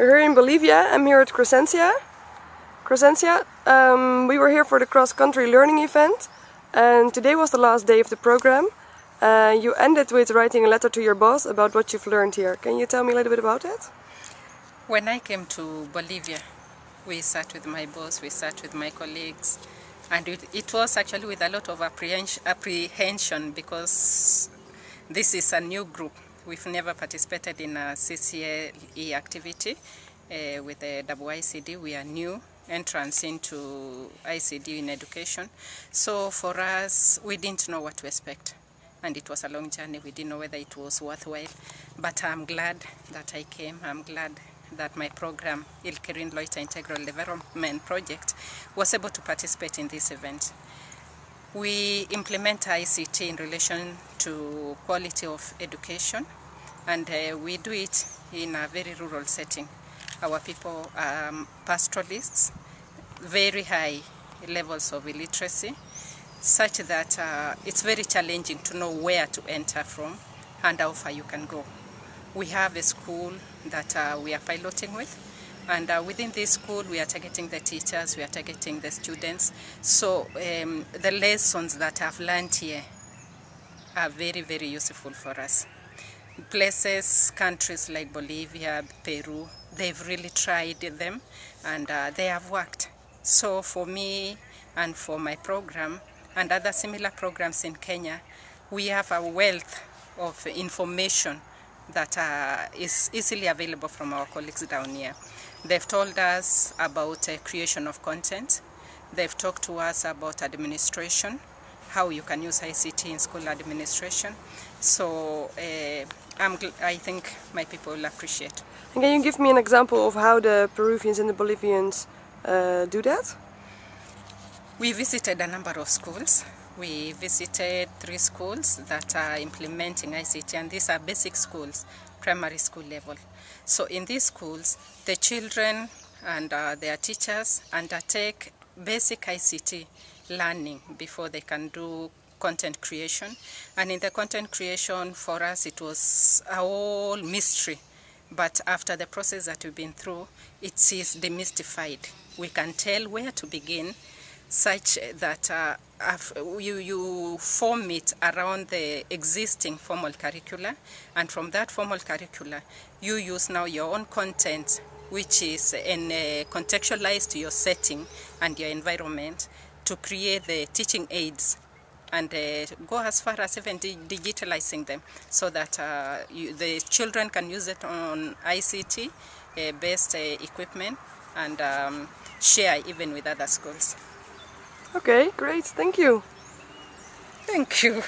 We're here in Bolivia. I'm here at Crescencia. Crescencia. Um, we were here for the cross-country learning event and today was the last day of the program. Uh, you ended with writing a letter to your boss about what you've learned here. Can you tell me a little bit about it? When I came to Bolivia, we sat with my boss, we sat with my colleagues, and it, it was actually with a lot of apprehension because this is a new group We've never participated in a CCLE activity uh, with the IICD. We are new entrance into ICT in education. So for us, we didn't know what to expect. And it was a long journey. We didn't know whether it was worthwhile. But I'm glad that I came. I'm glad that my program, Ilkerin Loita Integral Development Project, was able to participate in this event. We implement ICT in relation to quality of education and uh, we do it in a very rural setting. Our people are um, pastoralists, very high levels of illiteracy, such that uh, it's very challenging to know where to enter from and how far you can go. We have a school that uh, we are piloting with and uh, within this school we are targeting the teachers, we are targeting the students. So um, the lessons that I've learned here are very, very useful for us. Places, countries like Bolivia, Peru, they've really tried them and uh, they have worked. So for me and for my program and other similar programs in Kenya, we have a wealth of information that uh, is easily available from our colleagues down here. They've told us about uh, creation of content. They've talked to us about administration, how you can use ICT in school administration. So uh, i think my people will appreciate. And can you give me an example of how the Peruvians and the Bolivians uh, do that? We visited a number of schools. We visited three schools that are implementing ICT and these are basic schools, primary school level. So in these schools, the children and uh, their teachers undertake basic ICT learning before they can do content creation. And in the content creation, for us, it was a whole mystery. But after the process that we've been through, it is demystified. We can tell where to begin such that uh, you, you form it around the existing formal curricula and from that formal curricula you use now your own content which is in, uh, contextualized to your setting and your environment to create the teaching aids and uh, go as far as even digitalizing them so that uh, you, the children can use it on ICT uh, based uh, equipment and um, share even with other schools. Okay, great. Thank you. Thank you.